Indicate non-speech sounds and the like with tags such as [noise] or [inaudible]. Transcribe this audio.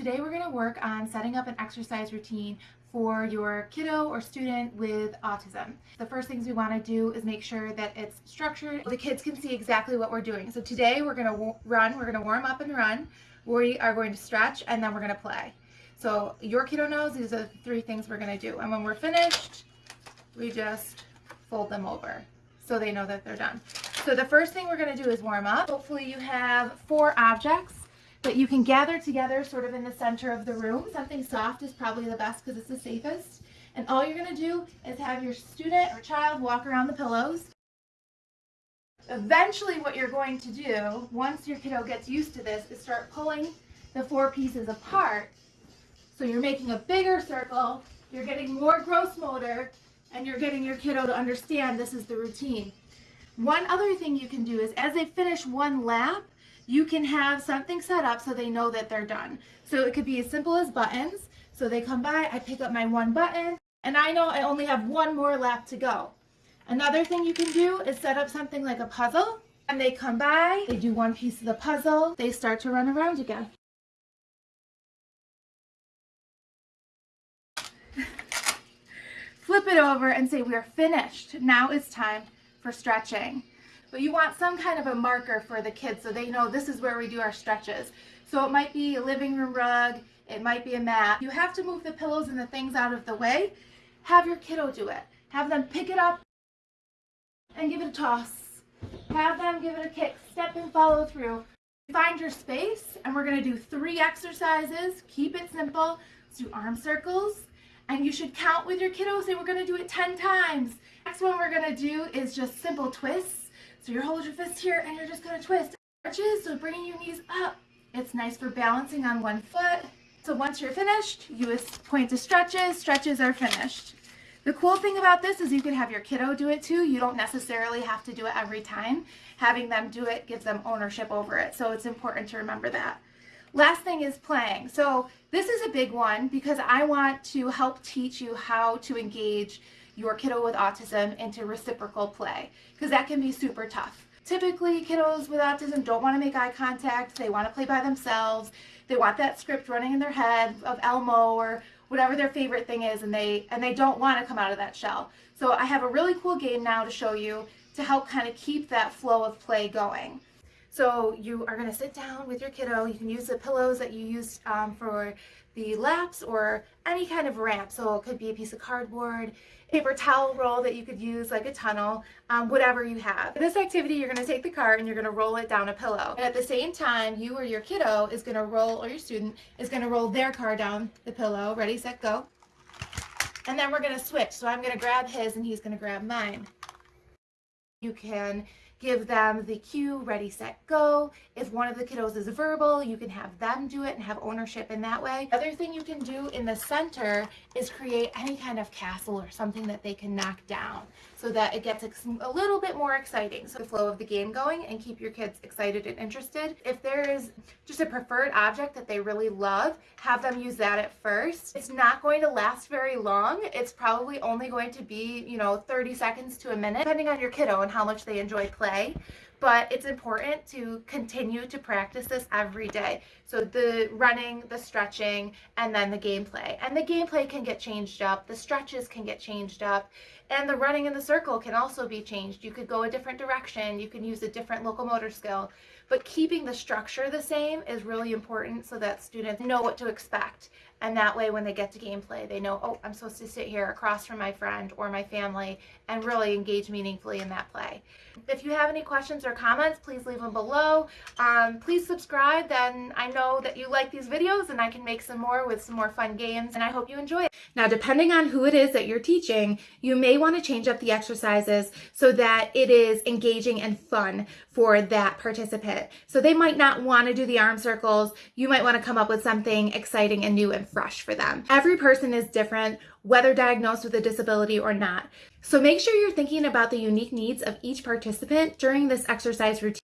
Today we're going to work on setting up an exercise routine for your kiddo or student with autism. The first things we want to do is make sure that it's structured. The kids can see exactly what we're doing. So today we're going to run, we're going to warm up and run. We are going to stretch and then we're going to play. So your kiddo knows these are the three things we're going to do. And when we're finished, we just fold them over so they know that they're done. So the first thing we're going to do is warm up. Hopefully you have four objects that you can gather together sort of in the center of the room. Something soft is probably the best because it's the safest. And all you're going to do is have your student or child walk around the pillows. Eventually what you're going to do, once your kiddo gets used to this, is start pulling the four pieces apart. So you're making a bigger circle, you're getting more gross motor, and you're getting your kiddo to understand this is the routine. One other thing you can do is as they finish one lap, you can have something set up so they know that they're done. So it could be as simple as buttons. So they come by, I pick up my one button, and I know I only have one more lap to go. Another thing you can do is set up something like a puzzle, and they come by, they do one piece of the puzzle, they start to run around again. [laughs] Flip it over and say, we're finished. Now it's time for stretching but you want some kind of a marker for the kids so they know this is where we do our stretches. So it might be a living room rug, it might be a mat. You have to move the pillows and the things out of the way. Have your kiddo do it. Have them pick it up and give it a toss. Have them give it a kick, step and follow through. Find your space and we're gonna do three exercises. Keep it simple. Let's do arm circles and you should count with your kiddo. Say we're gonna do it 10 times. Next one we're gonna do is just simple twists. So you hold your fist here and you're just to twist. Arches, so bringing your knees up. It's nice for balancing on one foot. So once you're finished, you point to stretches. Stretches are finished. The cool thing about this is you can have your kiddo do it too. You don't necessarily have to do it every time. Having them do it gives them ownership over it. So it's important to remember that. Last thing is playing. So this is a big one because I want to help teach you how to engage your kiddo with autism into reciprocal play because that can be super tough. Typically, kiddos with autism don't want to make eye contact. They want to play by themselves. They want that script running in their head of Elmo or whatever their favorite thing is and they and they don't want to come out of that shell. So I have a really cool game now to show you to help kind of keep that flow of play going. So you are going to sit down with your kiddo. You can use the pillows that you used um, for the laps or any kind of ramp. So it could be a piece of cardboard, paper towel roll that you could use like a tunnel, um, whatever you have. In this activity, you're going to take the card and you're going to roll it down a pillow. And at the same time, you or your kiddo is going to roll, or your student is going to roll their car down the pillow. Ready, set, go. And then we're going to switch. So I'm going to grab his and he's going to grab mine. You can give them the cue, ready, set, go. If one of the kiddos is verbal, you can have them do it and have ownership in that way. Other thing you can do in the center is create any kind of castle or something that they can knock down so that it gets a little bit more exciting. So the flow of the game going and keep your kids excited and interested. If there is just a preferred object that they really love, have them use that at first. It's not going to last very long. It's probably only going to be, you know, 30 seconds to a minute, depending on your kiddo and how much they enjoy play play but it's important to continue to practice this every day. So the running, the stretching, and then the gameplay. And the gameplay can get changed up, the stretches can get changed up, and the running in the circle can also be changed. You could go a different direction, you can use a different locomotor skill, but keeping the structure the same is really important so that students know what to expect. And that way when they get to gameplay, they know, oh, I'm supposed to sit here across from my friend or my family and really engage meaningfully in that play. If you have any questions or comments, please leave them below. Um, please subscribe, then I know that you like these videos and I can make some more with some more fun games and I hope you enjoy it. Now, depending on who it is that you're teaching, you may want to change up the exercises so that it is engaging and fun for that participant. So they might not want to do the arm circles. You might want to come up with something exciting and new and fresh for them. Every person is different, whether diagnosed with a disability or not. So make sure you're thinking about the unique needs of each participant during this exercise routine.